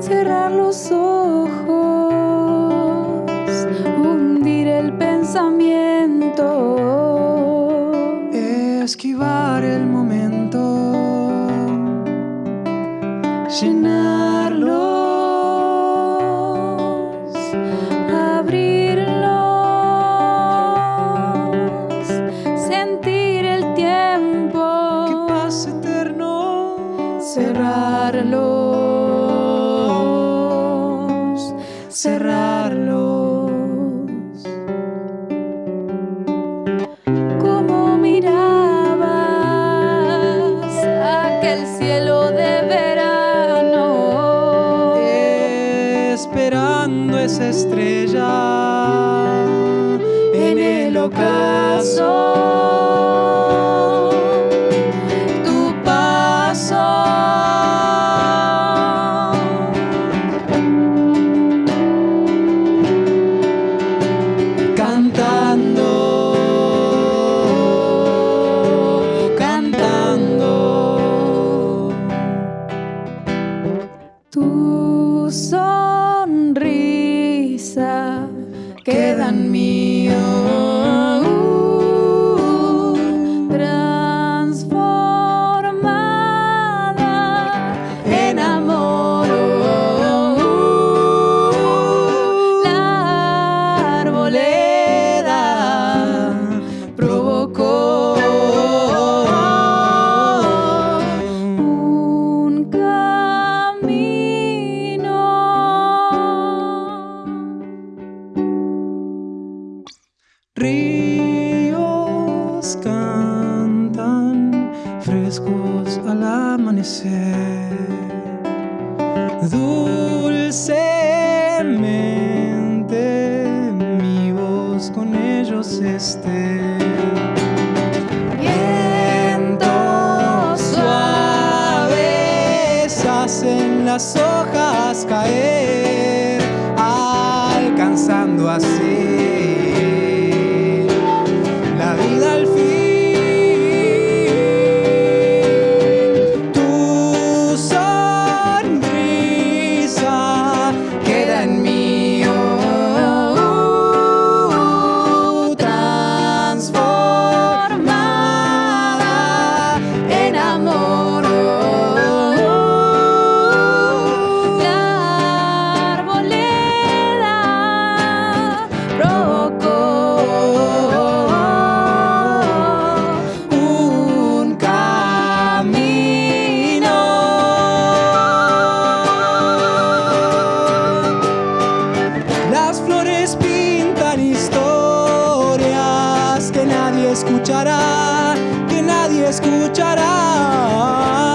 cerrar los ojos, hundir el pensamiento, esquivar el momento, llenarlos, abrirlos, sentir el tiempo, que pasa eterno, cerrarlos. cerrarlos. Esperando esa estrella en el ocaso. Al amanecer, dulcemente mi voz con ellos esté. Vientos suaves hacen las hojas caer, alcanzando así escuchará, que nadie escuchará.